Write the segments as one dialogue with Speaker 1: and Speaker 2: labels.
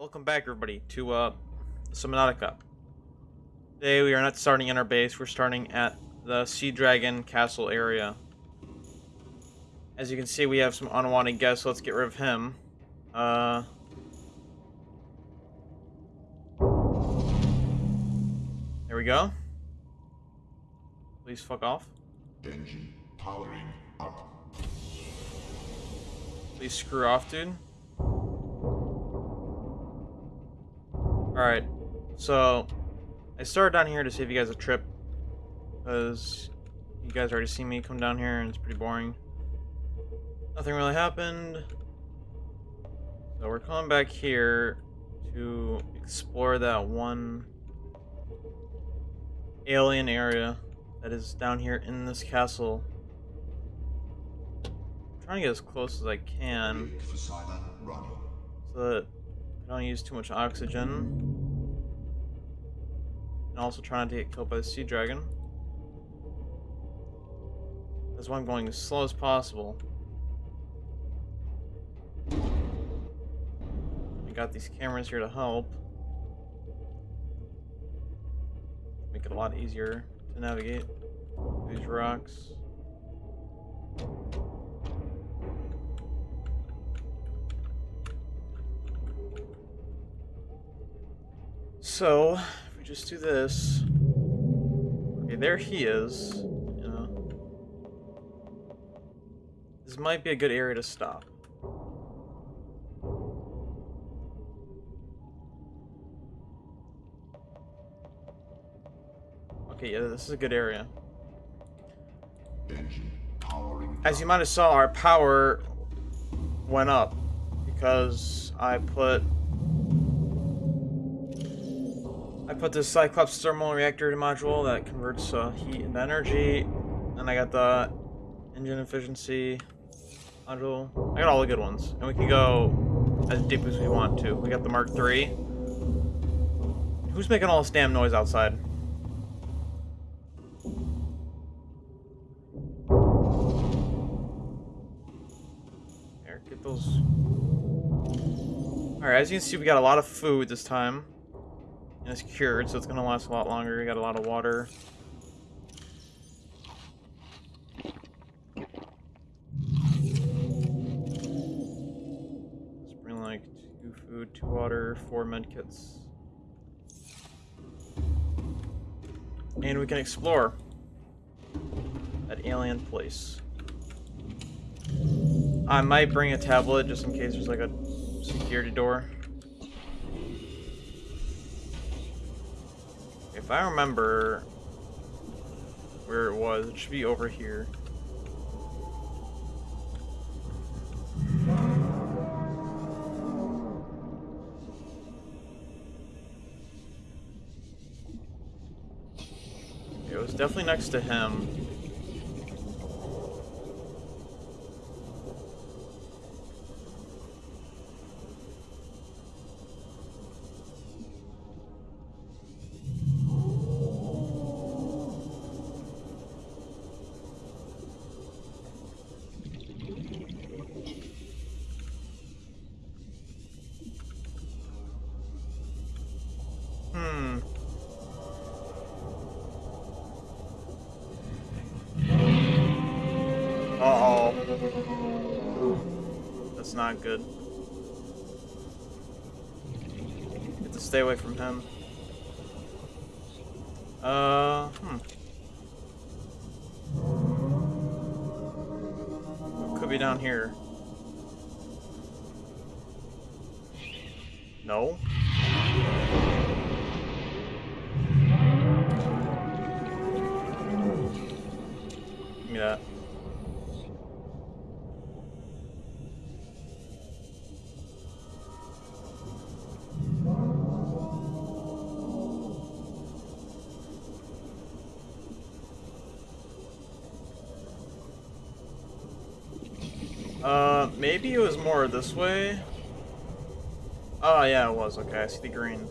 Speaker 1: Welcome back, everybody, to uh, Subnautica. Today we are not starting in our base, we're starting at the Sea Dragon Castle area. As you can see, we have some unwanted guests, so let's get rid of him. Uh... There we go. Please fuck off.
Speaker 2: Engine powering up.
Speaker 1: Please screw off, dude. Alright, so I started down here to save you guys a trip because you guys already seen me come down here and it's pretty boring. Nothing really happened. So we're coming back here to explore that one alien area that is down here in this castle. I'm trying to get as close as I can
Speaker 2: Rig for silent running.
Speaker 1: so that don't use too much oxygen. And also trying to get killed by the sea dragon. That's why I'm going as slow as possible. I got these cameras here to help. Make it a lot easier to navigate these rocks. So, if we just do this. Okay, there he is. You know. This might be a good area to stop. Okay, yeah, this is a good area. As you might have saw, our power went up because I put put this Cyclops thermal reactor module that converts uh, heat into energy, and I got the engine efficiency module. I got all the good ones, and we can go as deep as we want to. We got the Mark III. Who's making all this damn noise outside? Here, get those. Alright, as you can see, we got a lot of food this time. And it's cured, so it's gonna last a lot longer. We got a lot of water. Let's bring like two food, two water, four medkits. And we can explore that alien place. I might bring a tablet just in case there's like a security door. If I remember where it was, it should be over here. It was definitely next to him. That's not good. To stay away from him. Uh, hmm. Could be down here? No? radio is more this way. Oh, yeah, it was. Okay, I see the green.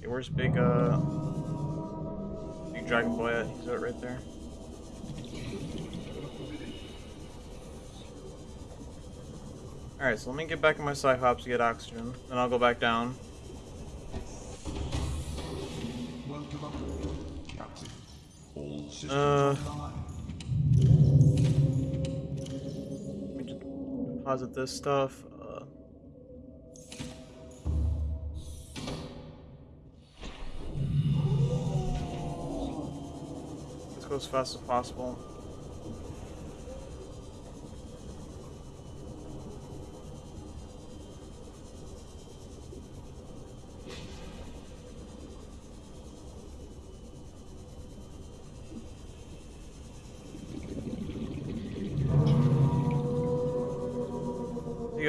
Speaker 1: Hey, where's big, uh... Big Dragon Boy at? He's out right there. Alright, so let me get back in my Cyclops to get oxygen. Then I'll go back down. Deposit this stuff. Uh, let's go as fast as possible.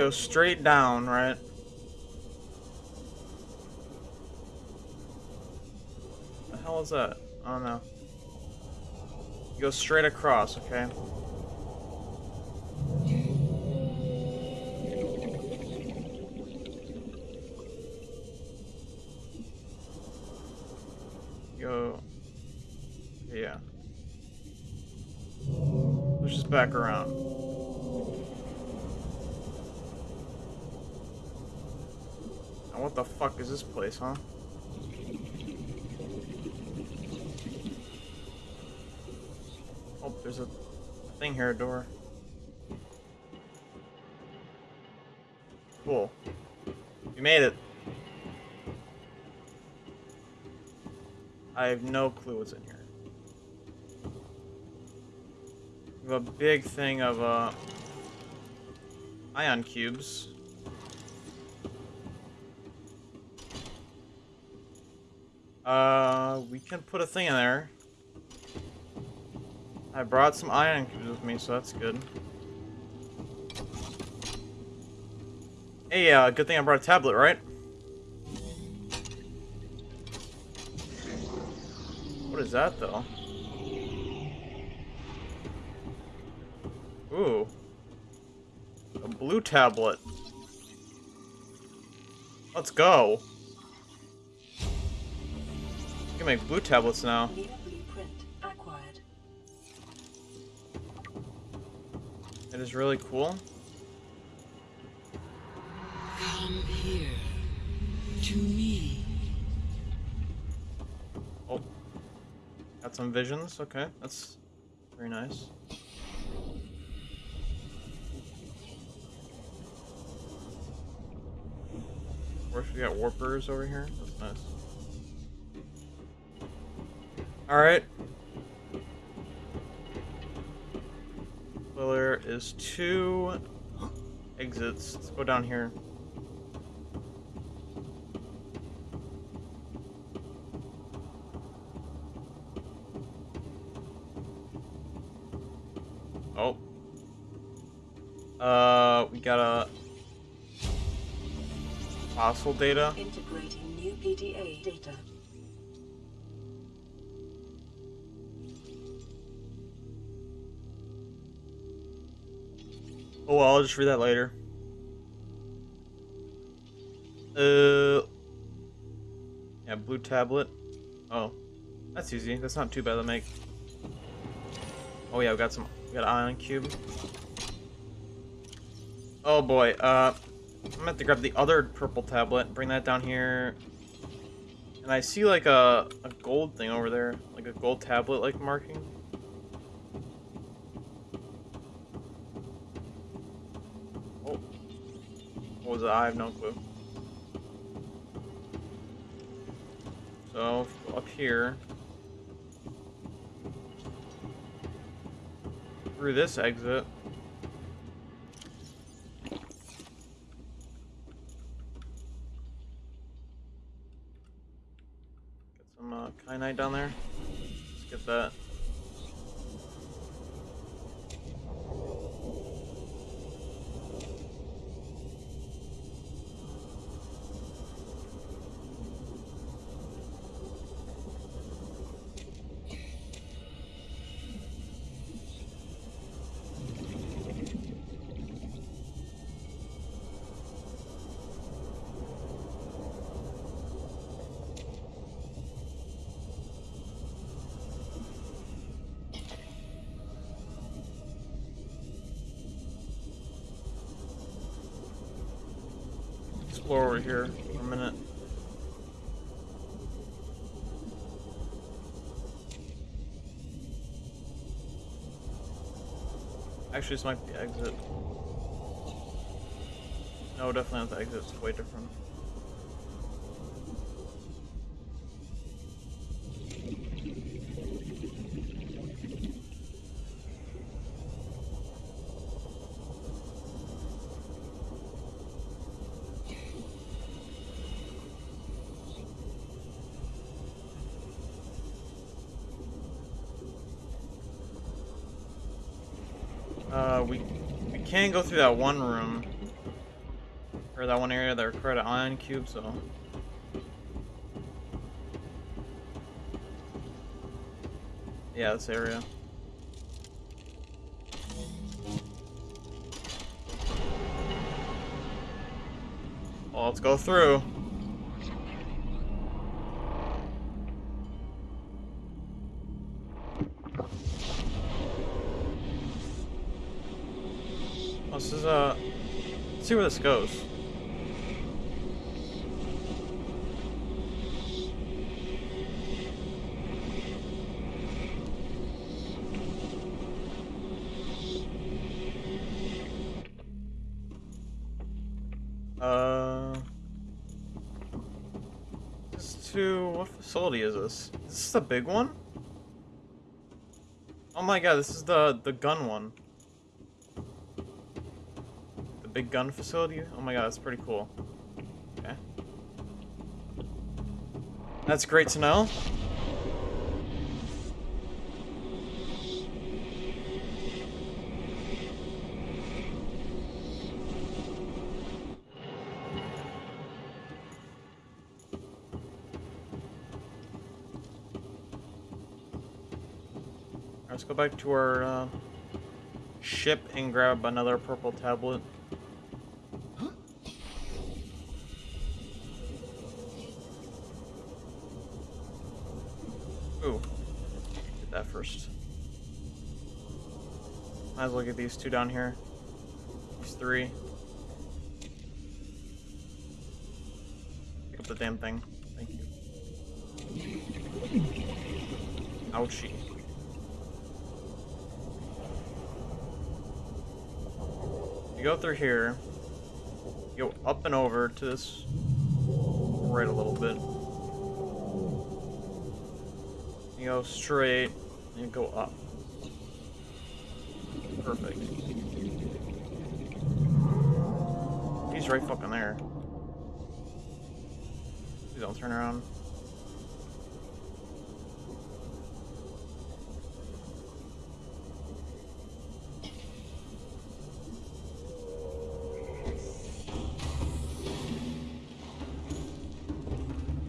Speaker 1: Go straight down, right? The hell is that? Oh no. You go straight across, okay? This place, huh? Oh, there's a thing here, a door. Cool. You made it. I have no clue what's in here. We have a big thing of, uh, ion cubes. Uh, we can put a thing in there. I brought some ion cubes with me, so that's good. Hey, uh, good thing I brought a tablet, right? What is that, though? Ooh. A blue tablet. Let's go. Can make blue tablets now.
Speaker 3: New blueprint acquired.
Speaker 1: It is really cool.
Speaker 4: Come here. To me.
Speaker 1: Oh. Got some visions. Okay, that's very nice. Of course, we got warpers over here. That's nice. Alright. Well, there is two exits. Let's go down here. Oh. Uh, we got a fossil data.
Speaker 3: Integrating new PDA data.
Speaker 1: Just read that later. Uh, yeah, blue tablet. Oh, that's easy. That's not too bad to make. Oh yeah, we got some. We got an ion cube. Oh boy. Uh, I'm gonna have to grab the other purple tablet. Bring that down here. And I see like a a gold thing over there, like a gold tablet like marking. Oh. I have no clue. So, up here. Through this exit. Get some uh, kyanite down there. Let's get that. Explore over here for a minute. Actually, this might be exit. No, definitely not the exit. It's way different. Can go through that one room or that one area that required an ion cube, so yeah, this area. Well, let's go through. This is uh, let's see where this goes. Uh, this is to what facility is this? This is this the big one? Oh my god, this is the the gun one. Big gun facility? Oh my god, that's pretty cool. Okay. That's great to know. Let's go back to our uh, ship and grab another purple tablet. Well get these two down here. These three. Pick up the damn thing. Thank you. Ouchie. You go through here, you go up and over to this right a little bit. You go straight, and you go up. Right fucking there. Please don't turn around.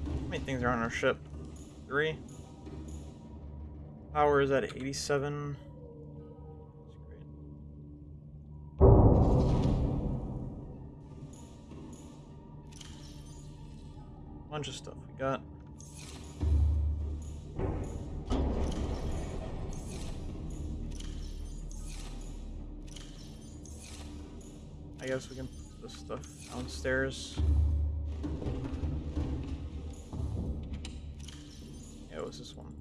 Speaker 1: How many things are on our ship? Three. Power is at 87. Bunch of stuff we got. I guess we can put this stuff downstairs. Yeah, it was this one.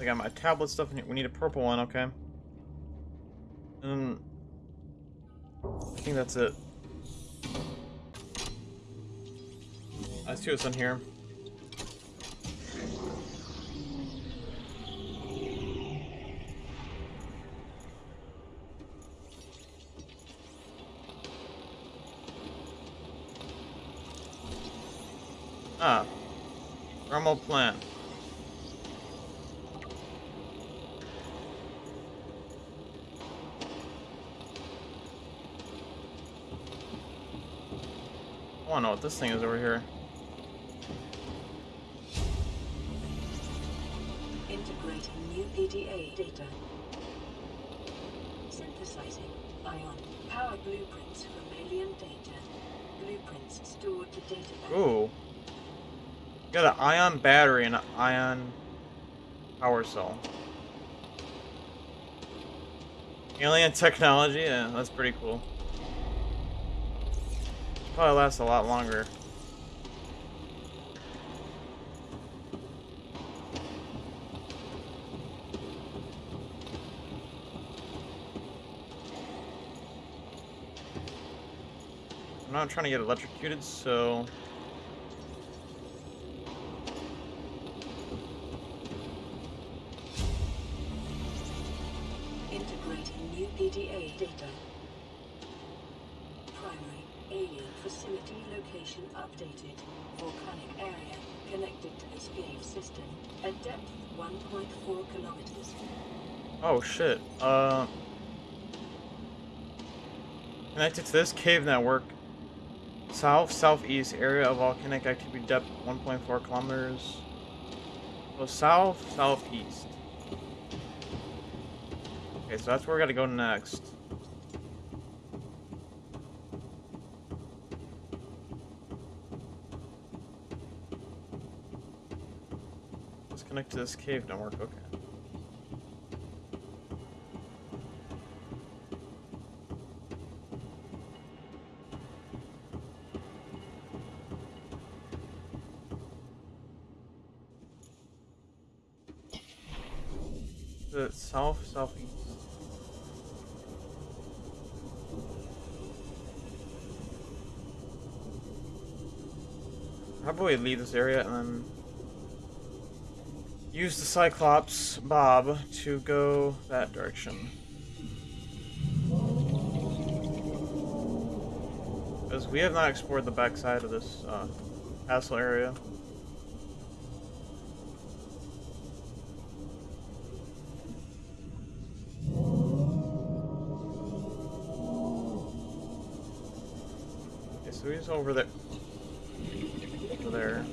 Speaker 1: I got my tablet stuff. We need a purple one, okay. And I think that's it. Let's see what's in here. Ah. Thermal plant. I wanna know what this thing is over here.
Speaker 3: Integrating new PDA data. Synthesizing ion power blueprints from alien data. Blueprints stored to data bank.
Speaker 1: Ooh. Got an ion battery and an ion power cell. Alien technology, yeah, that's pretty cool. Probably lasts a lot longer. I'm not trying to get electrocuted, so Oh shit. Uh connected to this cave network. South southeast area of volcanic activity depth 1.4 kilometers. So south southeast. Okay, so that's where we gotta go next. Let's connect to this cave network, okay. South southeast. How about we leave this area and then use the Cyclops Bob to go that direction. Because we have not explored the backside of this uh, castle area. So he's over there. Over there.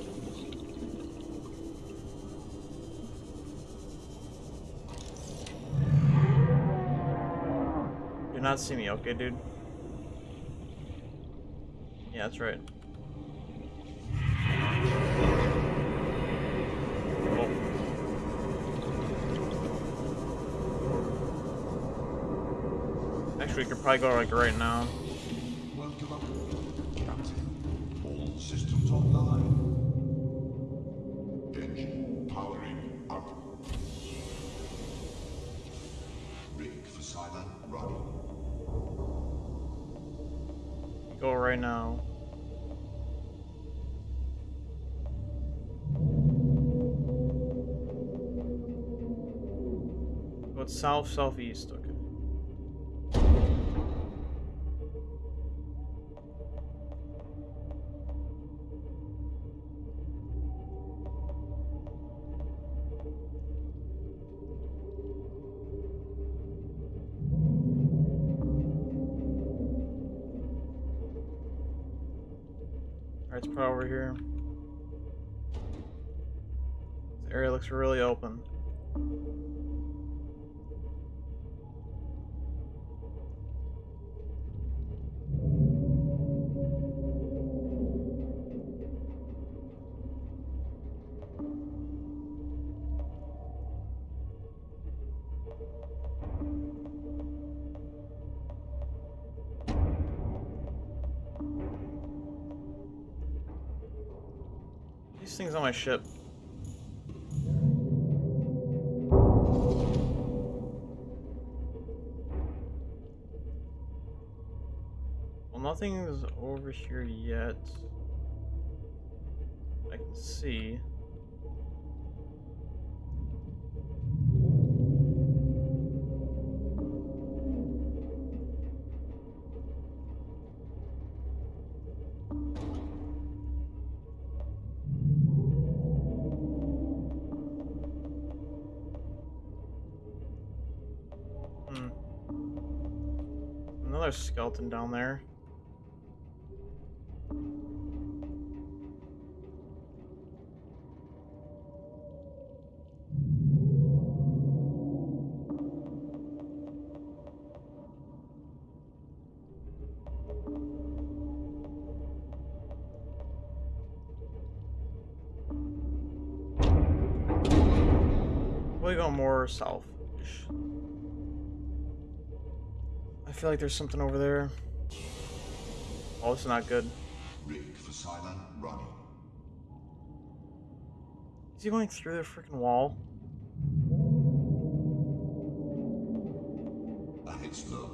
Speaker 1: Do not see me, okay, dude? Yeah, that's right. Oh. Actually, we could probably go like right now.
Speaker 2: Online. Engine powering up. Rig for silent running.
Speaker 1: Go right now. Go south southeast. Okay. Over here. This area looks really open. These things on my ship. Well, nothing's over here yet. I can see. Skeleton down there. We go more south-ish. Feel like there's something over there. Oh, it's not good.
Speaker 2: Rig for silent running.
Speaker 1: Is he going through the freaking wall?
Speaker 2: A hit slow.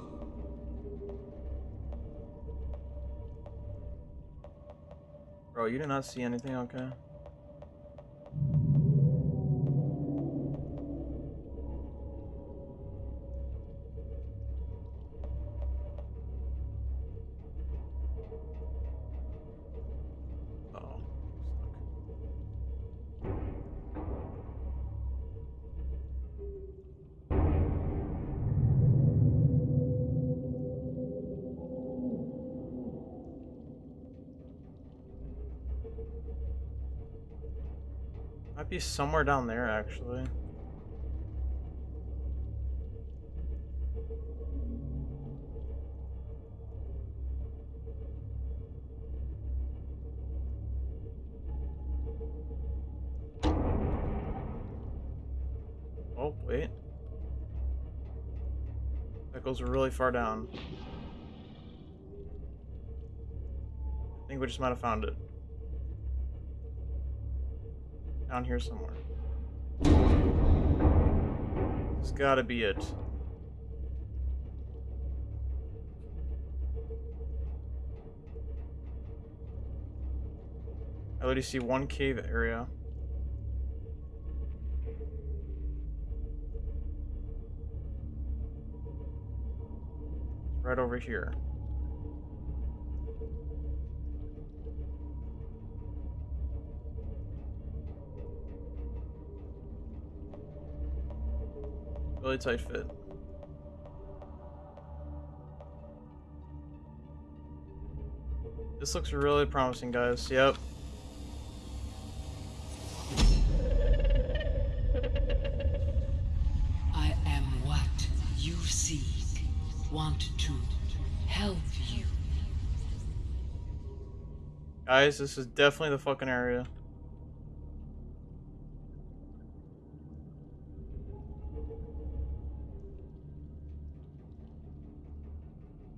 Speaker 1: Bro, you did not see anything, okay? Might be somewhere down there, actually. Oh, wait. That goes really far down. I think we just might have found it. Down here somewhere. It's gotta be it. I already see one cave area. Right over here. Really tight fit. This looks really promising, guys. Yep.
Speaker 4: I am what you seek. Want to help you.
Speaker 1: Guys, this is definitely the fucking area.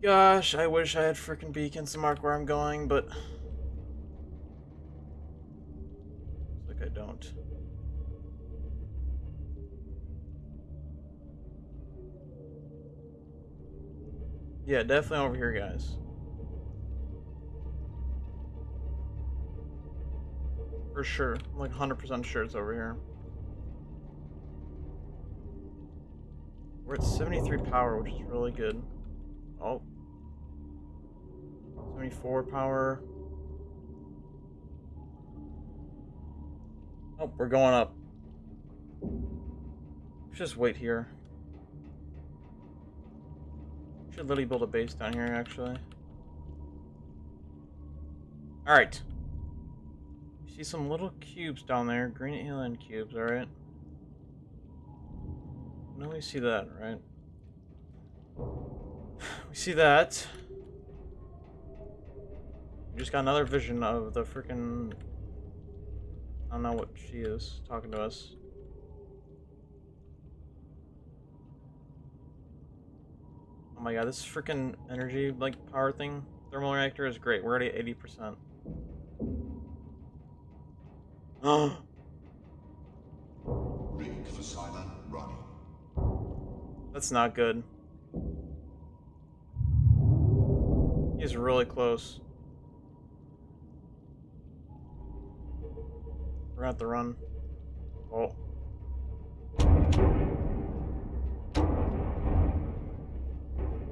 Speaker 1: Gosh, I wish I had freaking beacons to mark where I'm going, but... Like I don't. Yeah, definitely over here, guys. For sure. I'm like 100% sure it's over here. We're at 73 power, which is really good. 74 power. Oh, we're going up. Just wait here. Should literally build a base down here, actually. Alright. See some little cubes down there. Green alien cubes, alright? No, we see that, right? We see that. We just got another vision of the freaking. I don't know what she is talking to us. Oh my god, this freaking energy like power thing, thermal reactor is great. We're already at eighty percent. Oh,
Speaker 2: Rig for silent running.
Speaker 1: that's not good. He's really close. We're gonna have run. Oh.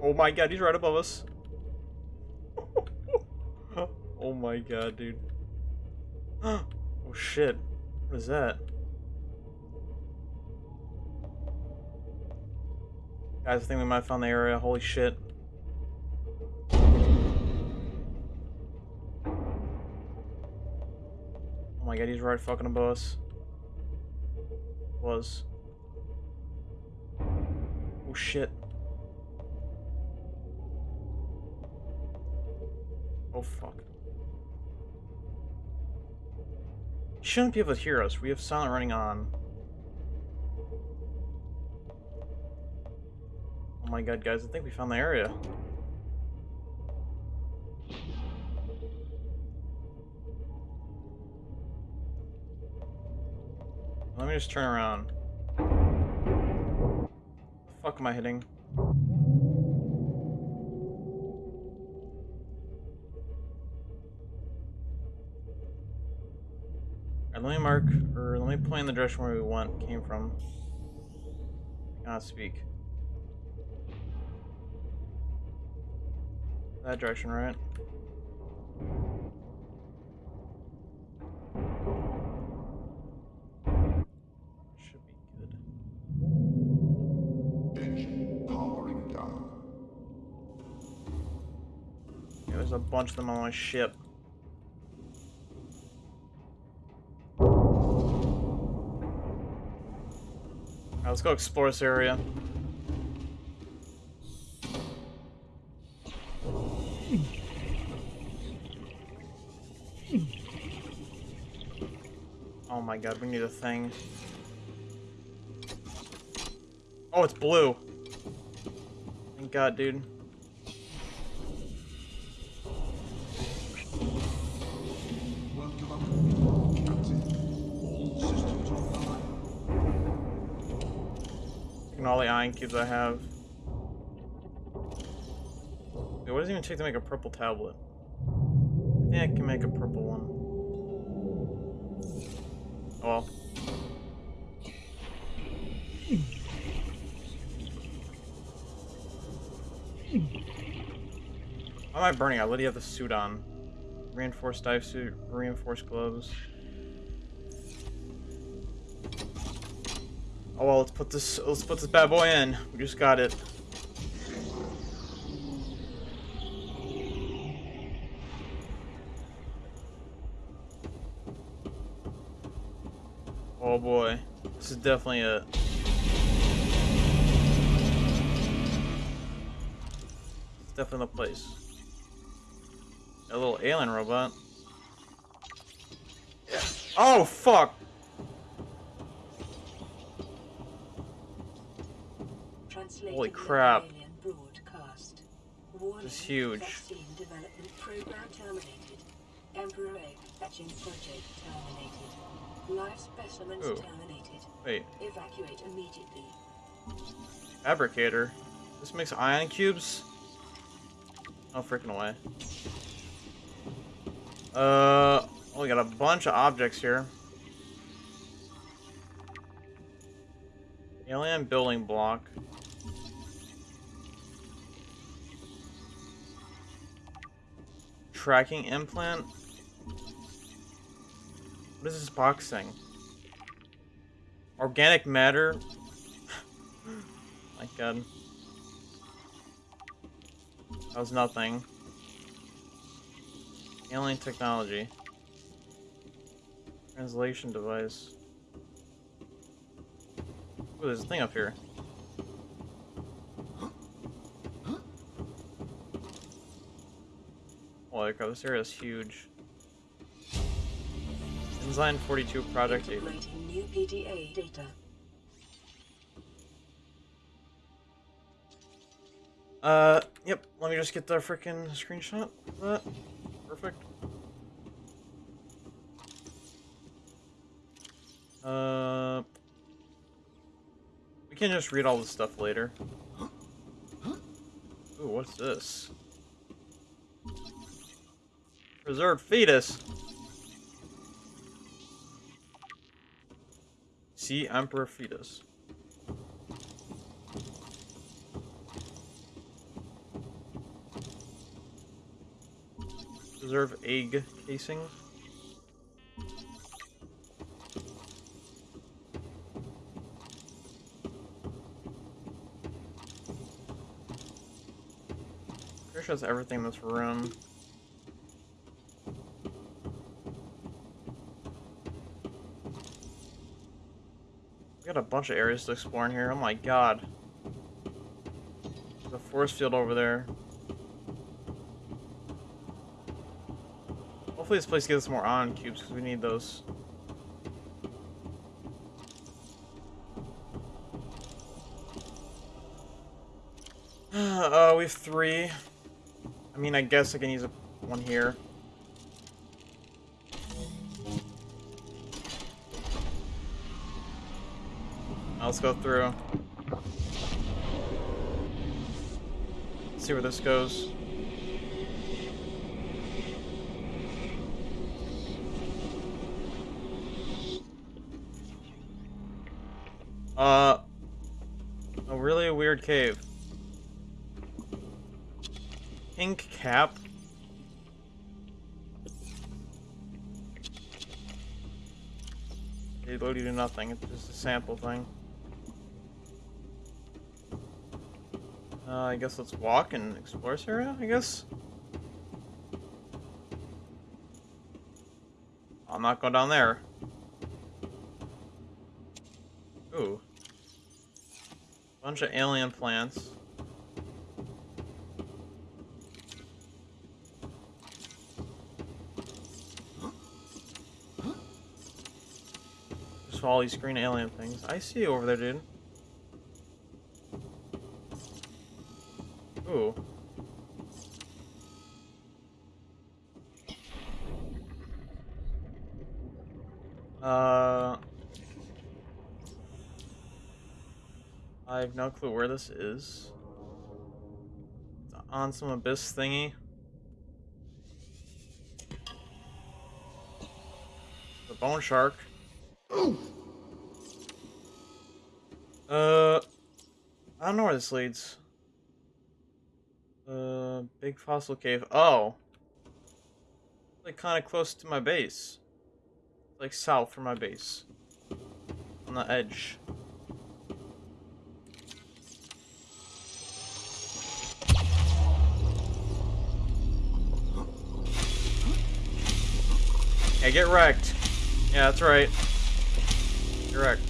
Speaker 1: Oh my god, he's right above us. oh my god, dude. oh shit. What is that? Guys, I think we might have found the area. Holy shit. My god, he's right fucking above us. Was. Oh shit. Oh fuck. He shouldn't be able to hear us. We have silent running on. Oh Oh my god, guys, I think we found the area. Let me just turn around. The fuck am I hitting? Let me mark, or let me point in the direction where we went, came from. Cannot speak. That direction, right? Bunch of them on my ship. Let's go explore this area. Oh my god, we need a thing. Oh, it's blue. Thank god, dude. And all the ion cubes I have. Wait, what does it even take to make a purple tablet? I think I can make a purple one. Oh well. Why am I burning? I literally have the suit on. Reinforced dive suit, reinforced gloves. Oh well, let's put this let's put this bad boy in. We just got it. Oh boy, this is definitely a. Definitely the place. A little alien robot. Oh fuck! Holy crap. This is huge.
Speaker 3: Development program terminated. Emperor egg hatching project terminated. Live specimens
Speaker 1: Ooh.
Speaker 3: terminated.
Speaker 1: Wait,
Speaker 3: Evacuate immediately.
Speaker 1: fabricator. This makes ion cubes. Oh freaking way. Uh, oh, we got a bunch of objects here. Alien building block. Tracking implant. What is this box thing? Organic matter. My god. That was nothing. Alien technology. Translation device. Ooh, there's a thing up here. Holy crap, this area is huge. Enzyme 42 Project 8.
Speaker 3: New PDA data.
Speaker 1: Uh, yep. Let me just get the freaking screenshot of that. Perfect. Uh, we can just read all this stuff later. Ooh, what's this? Preserved fetus. Sea Emperor fetus. Preserve egg casing. Pretty sure that's everything in this room. We got a bunch of areas to explore in here. Oh my god. The force field over there. Hopefully this place gives us more ion cubes because we need those. Uh, we have three. I mean, I guess I can use a, one here. Let's go through. see where this goes. Uh, a really a weird cave. Pink cap. They load to nothing. It's just a sample thing. Uh, I guess let's walk and explore this area, I guess. I'm not going down there. Ooh. Bunch of alien plants. Just all these green alien things. I see you over there, dude. Ooh. Uh... Have no clue where this is. On some abyss thingy. The bone shark. Uh, I don't know where this leads. Uh, big fossil cave. Oh, like kind of close to my base. Like south from my base, on the edge. Yeah, get wrecked. Yeah, that's right. Get wrecked.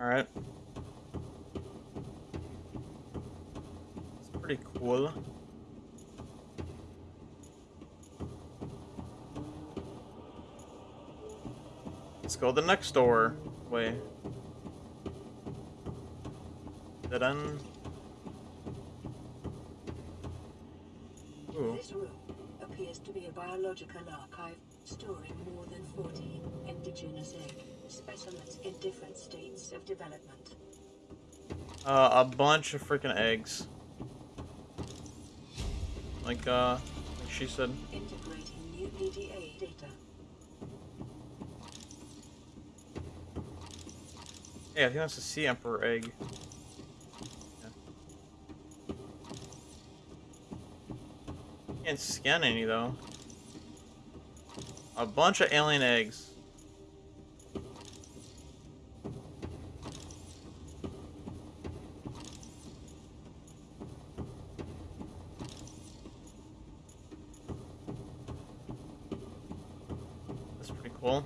Speaker 1: Alright. It's pretty cool. Let's go the next door. Way. Dead end. Ooh.
Speaker 3: This room appears to be a biological archive storing more than 40 indigenous egg specimens in different states of development.
Speaker 1: Uh, a bunch of freaking eggs. Like, uh, like she said.
Speaker 3: Integrating new PDA
Speaker 1: Yeah, he wants to Sea Emperor egg. Yeah. Can't scan any though. A bunch of alien eggs. That's pretty cool.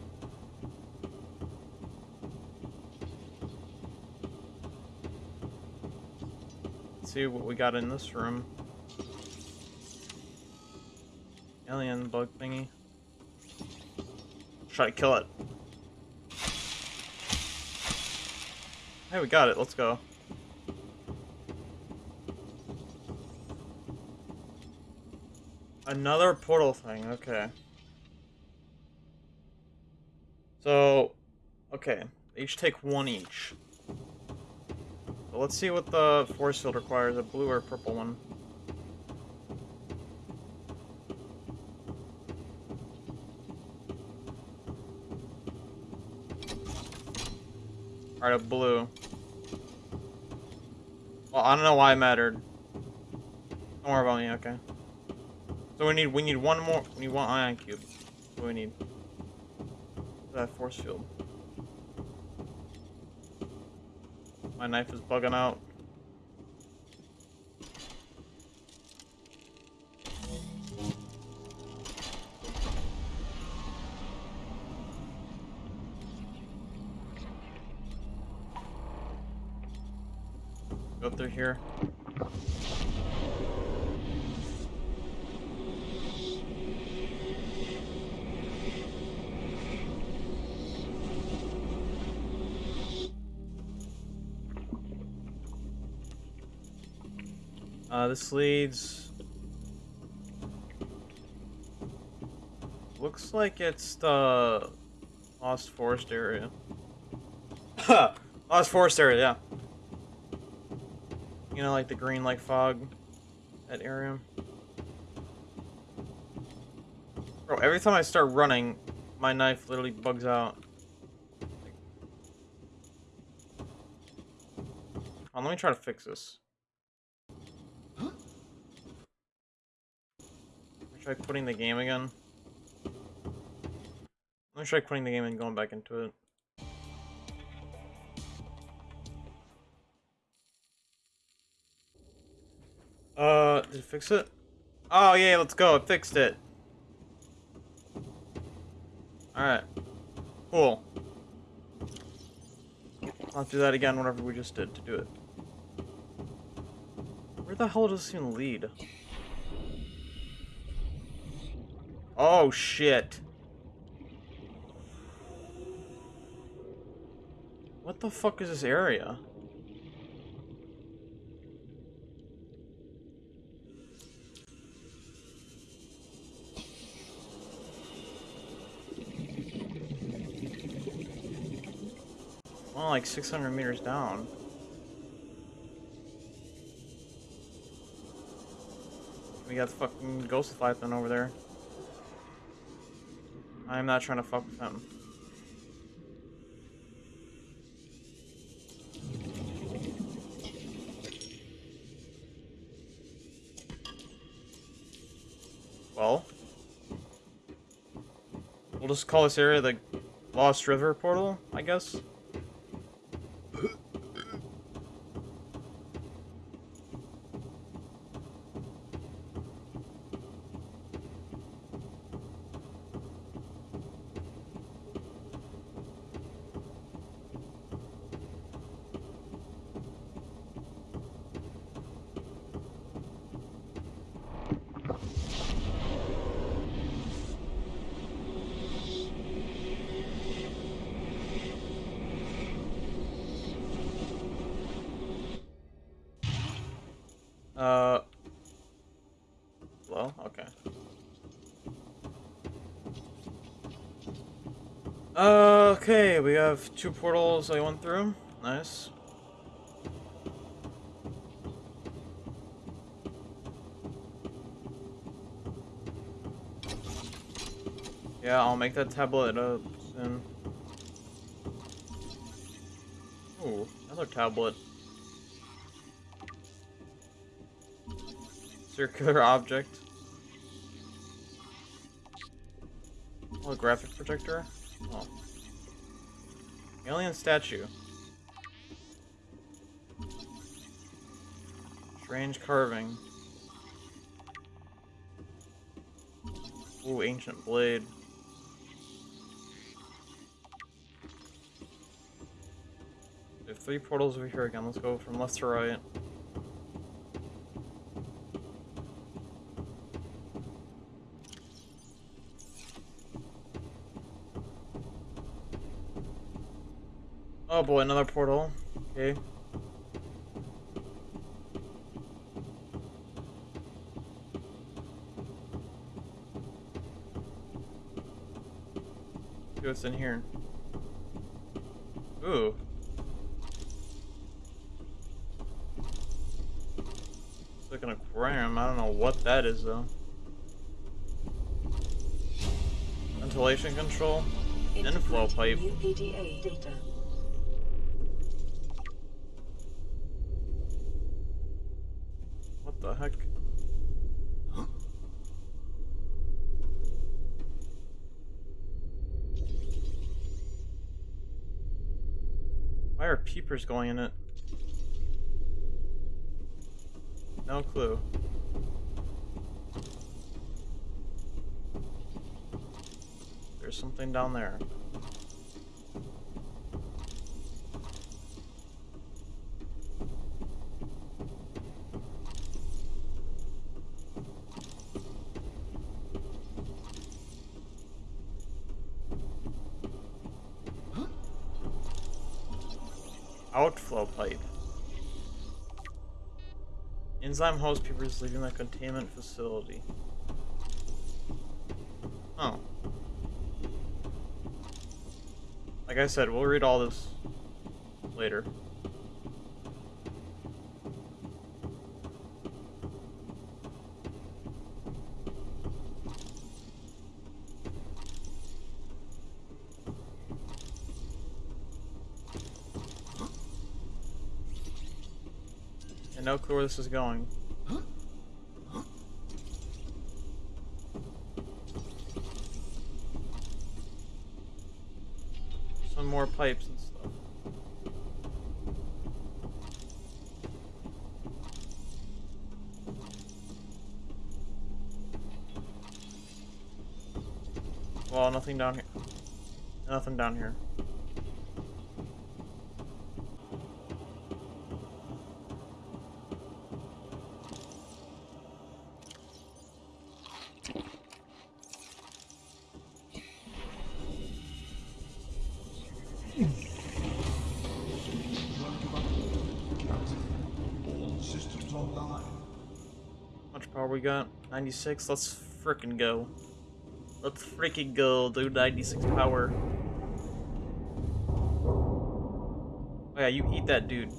Speaker 1: Let's see what we got in this room. Alien bug thingy. Try to kill it. Hey, we got it. Let's go. Another portal thing. Okay. So, okay. Each take one each. So let's see what the force field requires, a blue or purple one. Alright, a blue. Well, I don't know why it mattered. Don't worry about me, okay. So we need we need one more we need one ion cube. What do we need? That force field. My knife is bugging out. Go through here. This leads. Looks like it's the Lost Forest area. Lost Forest area, yeah. You know, like the green, like fog, that area. Bro, every time I start running, my knife literally bugs out. Oh, let me try to fix this. Let me try quitting the game again. Let me try quitting the game and going back into it. Uh, did it fix it? Oh, yeah, let's go. It fixed it. Alright. Cool. I'll do that again whatever we just did to do it. Where the hell does this even lead? Oh, shit. What the fuck is this area? Well, like 600 meters down. We got the fucking Ghost Leviathan over there. I'm not trying to fuck with him. Well, we'll just call this area the Lost River Portal, I guess. Uh. Well, okay. Uh, okay, we have two portals I went through. Nice. Yeah, I'll make that tablet up soon. Ooh, another tablet. Circular object. A graphic projector? Alien statue. Strange carving. Ooh, ancient blade. We have three portals over here again. Let's go from left to right. Boy, another portal. Okay. See what's in here. Ooh. It's like an aquarium. I don't know what that is though. Ventilation control. Inflow pipe.
Speaker 3: New PDA data.
Speaker 1: What the heck? Why peepers going in it? No clue. There's something down there. Outflow pipe. Enzyme host peepers leaving the containment facility. Oh. Like I said, we'll read all this later. This is going. Some more pipes and stuff. Well, nothing down here. Nothing down here. We got? 96? Let's frickin' go. Let's freaking go, dude. 96 power. Oh yeah, you eat that dude.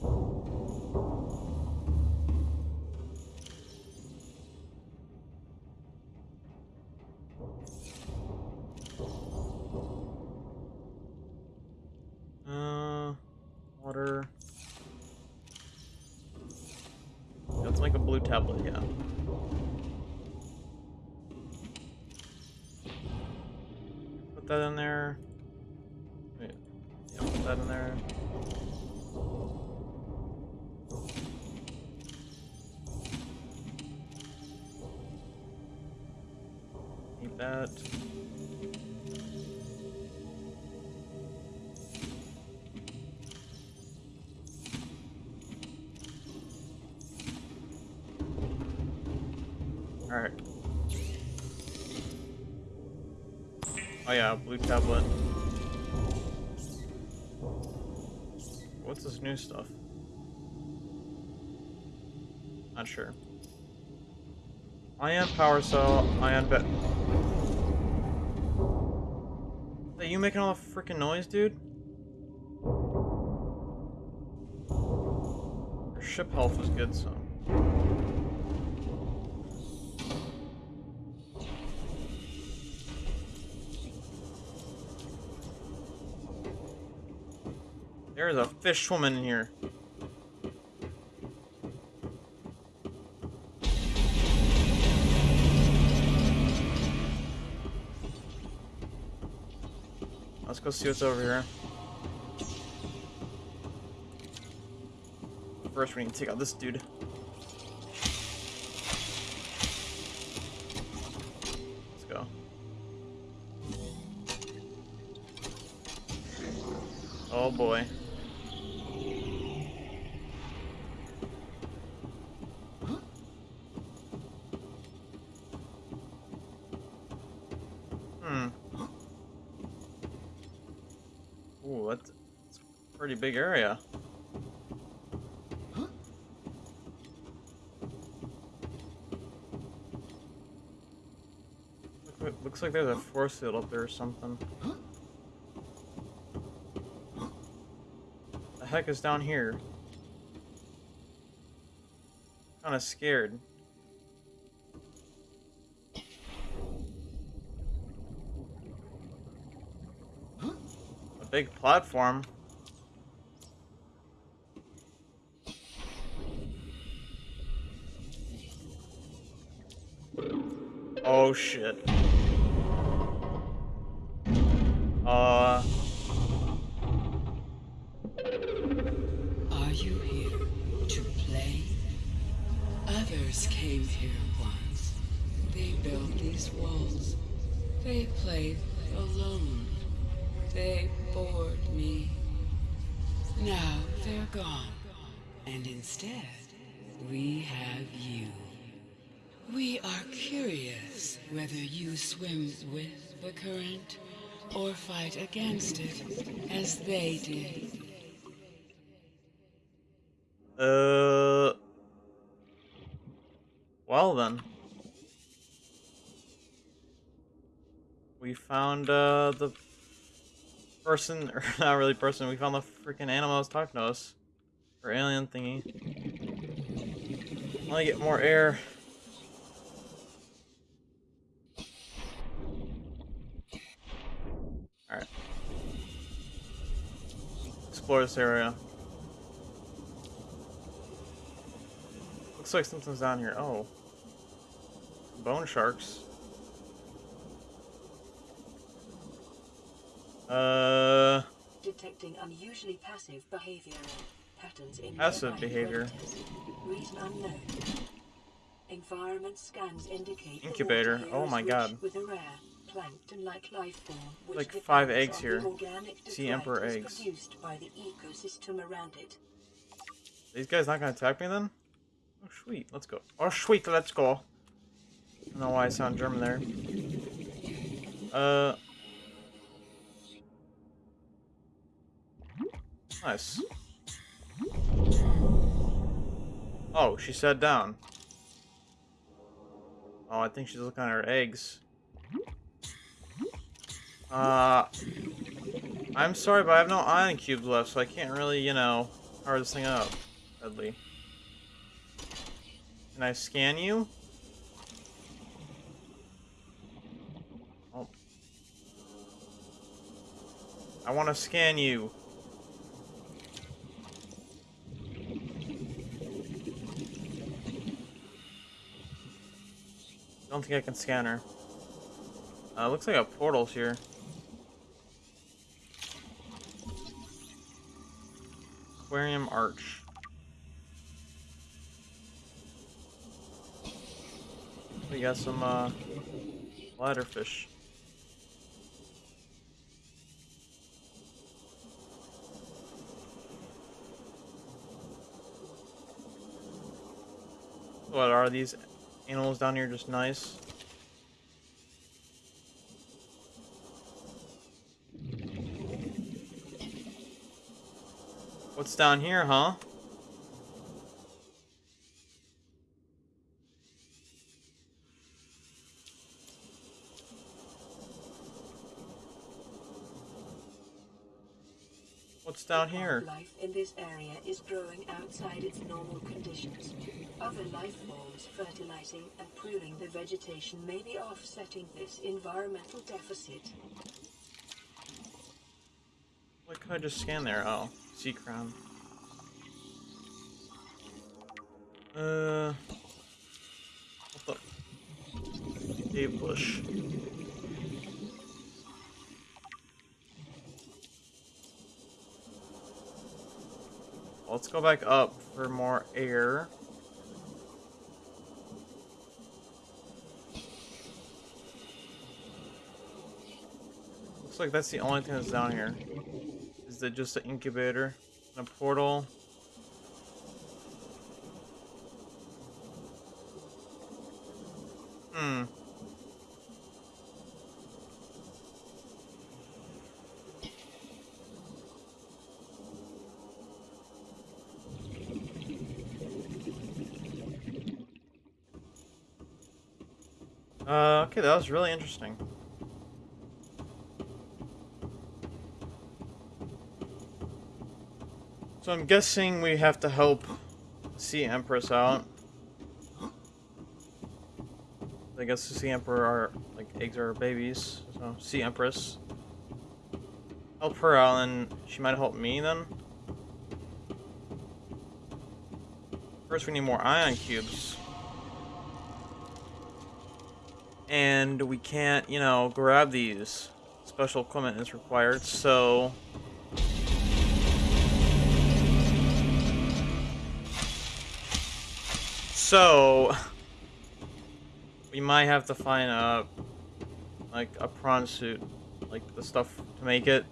Speaker 1: Yeah, blue tablet. What's this new stuff? Not sure. Ion power cell, ion bet. Are you making all the freaking noise, dude? Your ship health is good, so. There is a fish swimming in here. Let's go see what's over here. First, we need to take out this dude. Let's go. Oh boy. Big area. Look, looks like there's a force field up there or something. The heck is down here? Kind of scared. A big platform.
Speaker 4: And instead, we have you. We are curious whether you swim with the current or fight against it as they did.
Speaker 1: Uh. Well then. We found uh the person, or not really person. We found the freaking animal that was talking to us, or alien thingy. Let me get more air. Alright. Explore this area. Looks like something's down here. Oh. Bone sharks. Uh,
Speaker 3: Detecting unusually passive behavior patterns in
Speaker 1: Passive behavior.
Speaker 3: Reason unknown. Environment scans indicate
Speaker 1: Incubator. Oh my God.
Speaker 3: With a rare plankton-like life form,
Speaker 1: Like five eggs here. Sea Emperor eggs.
Speaker 3: produced by the ecosystem around it.
Speaker 1: these guys not gonna attack me then? Oh, sweet. Let's go. Oh, sweet. Let's go. I don't know why I sound German there. Uh. Nice. Oh, she sat down. Oh, I think she's looking at her eggs. Uh, I'm sorry, but I have no ion cubes left, so I can't really, you know, power this thing up. Deadly. Can I scan you? Oh. I want to scan you. Don't think I can scan her. Uh, looks like a portal here. Aquarium Arch. We got some uh, ladderfish. What are these animals down here? Just nice. What's down here, huh? What's down here?
Speaker 3: Life in this area is growing outside its normal conditions. Other life forms fertilizing and pruning the vegetation may be offsetting this environmental deficit.
Speaker 1: What could I just scan there? Oh, sea crown. Uh, what the? Cave bush. Let's go back up for more air. Looks like that's the only thing that's down here. Is it just an incubator? And a portal? Hmm. Uh, okay, that was really interesting. So I'm guessing we have to help Sea Empress out. I guess the Sea Emperor are like eggs are babies, so Sea Empress. Help her out and she might help me then. First we need more ion cubes. And we can't, you know, grab these. Special equipment is required, so So, we might have to find a, like, a prawn suit, like, the stuff to make it.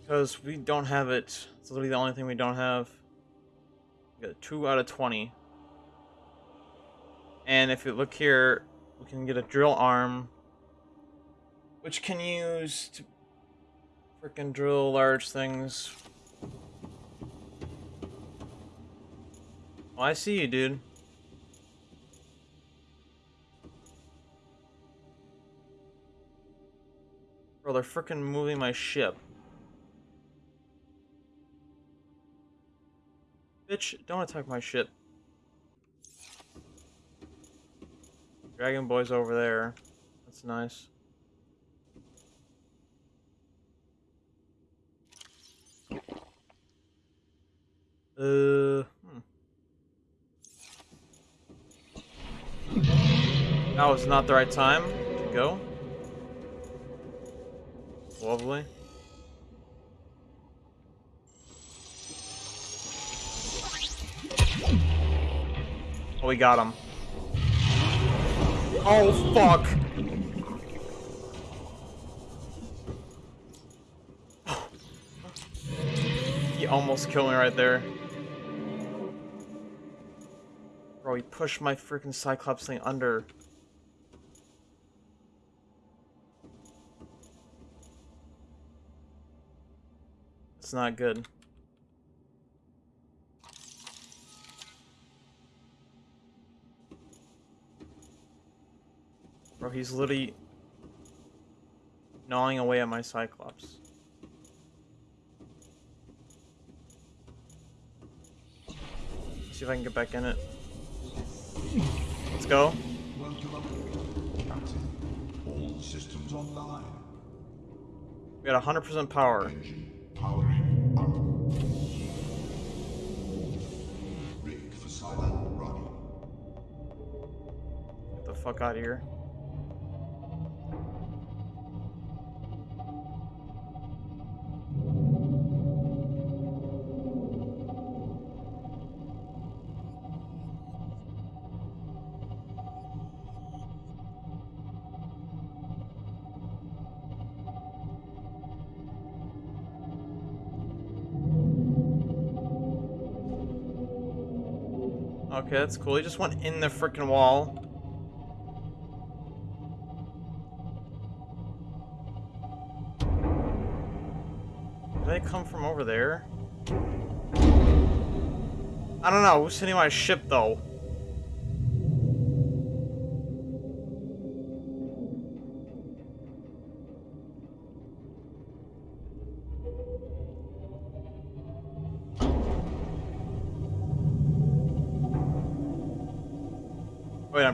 Speaker 1: Because we don't have it. It's literally the only thing we don't have. We got 2 out of 20. And if you look here, we can get a drill arm, which can use to freaking drill large things Oh, I see you, dude. Bro, they're freaking moving my ship. Bitch, don't attack my ship. Dragon Boy's over there. That's nice. Uh, hmm. That was not the right time to go. Lovely. Oh, we got him. Oh, fuck. he almost killed me right there. Bro, he pushed my freaking Cyclops thing under. It's not good. Bro, he's literally gnawing away at my Cyclops. See if I can get back in it. Let's go.
Speaker 2: All systems online.
Speaker 1: We got 100% power. Get the fuck out of here. Okay, that's cool. He just went in the freaking wall. Did they come from over there? I don't know. Who's hitting my ship, though?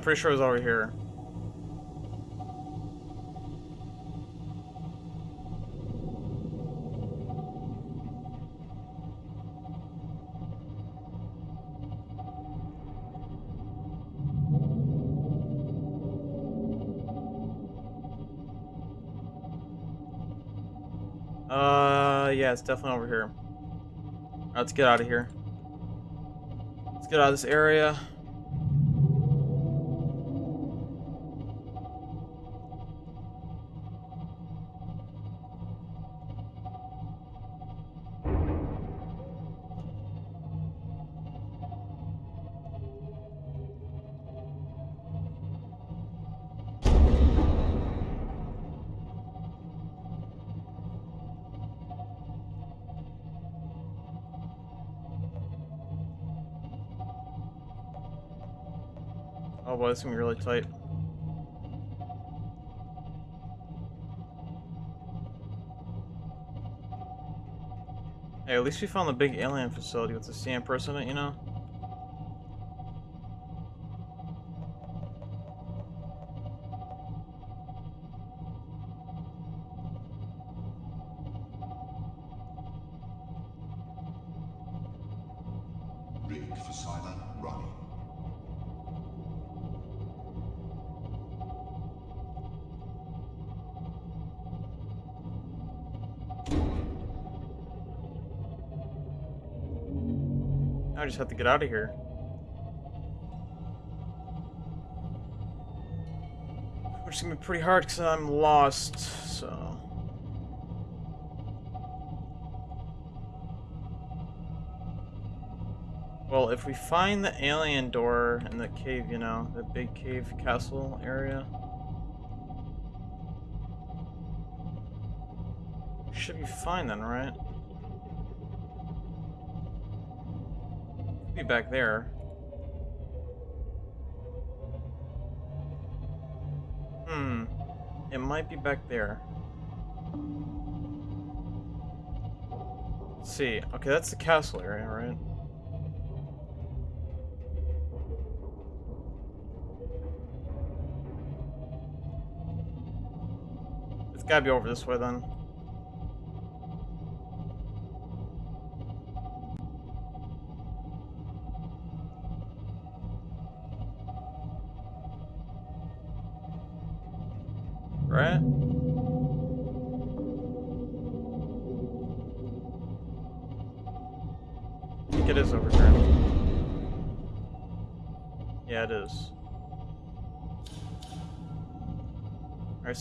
Speaker 1: Pretty sure it was over here. Uh, yeah, it's definitely over here. Let's get out of here. Let's get out of this area. This is gonna be really tight. Hey, at least we found the big alien facility with the sand person in it, you know?
Speaker 2: Rig for silent
Speaker 1: I just have to get out of here. Which is gonna be pretty hard because I'm lost, so. Well, if we find the alien door in the cave, you know, the big cave castle area. Should be fine then, right? back there. Hmm. It might be back there. Let's see. Okay, that's the castle area, right? It's gotta be over this way then.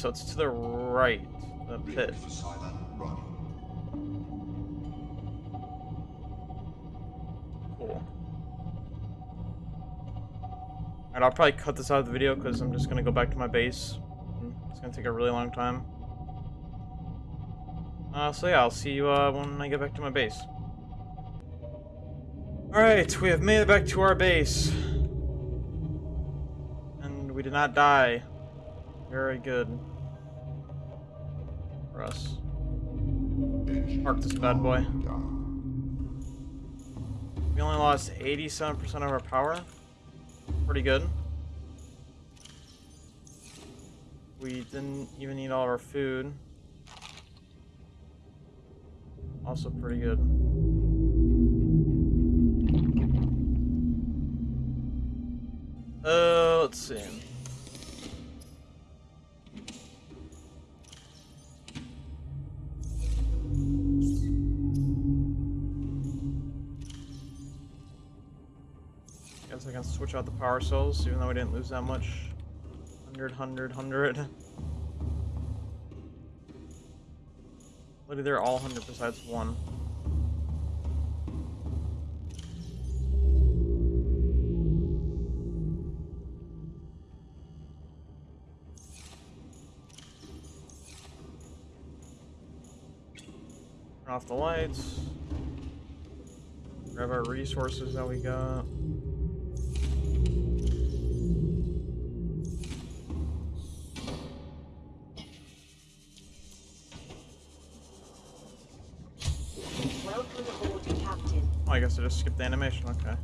Speaker 1: So it's to the right, the pit.
Speaker 2: Rig for silent running.
Speaker 1: Cool. Alright, I'll probably cut this out of the video because I'm just gonna go back to my base. It's gonna take a really long time. Uh, so yeah, I'll see you uh, when I get back to my base. Alright, we have made it back to our base. And we did not die. Very good. For us. Park this bad boy. We only lost 87% of our power. Pretty good. We didn't even eat all of our food. Also pretty good. Uh, let's see. Out the power cells, even though we didn't lose that much. 100, 100, 100. Literally, they're all 100 besides one. Turn off the lights. Grab our resources that we got. Animation. Okay.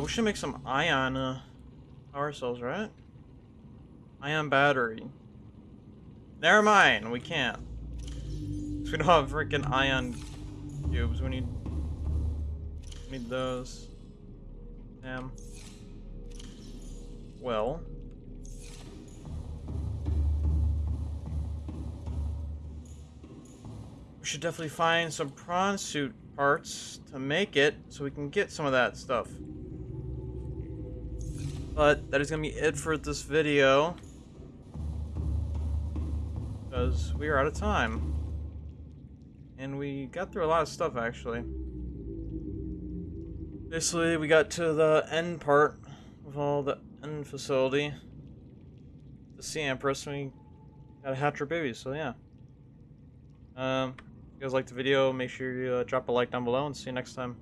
Speaker 1: We should make some ion uh, power cells, right? Ion battery. Never mind, we can't. we don't have freaking ion cubes. We need, we need those. Damn. Well. We should definitely find some prawn suit parts to make it so we can get some of that stuff. But that is going to be it for this video. Because we are out of time. And we got through a lot of stuff actually. Basically, we got to the end part of all the end facility. The Sea Empress, we got to hatch her babies, so yeah. Um, if you guys liked the video, make sure you uh, drop a like down below and see you next time.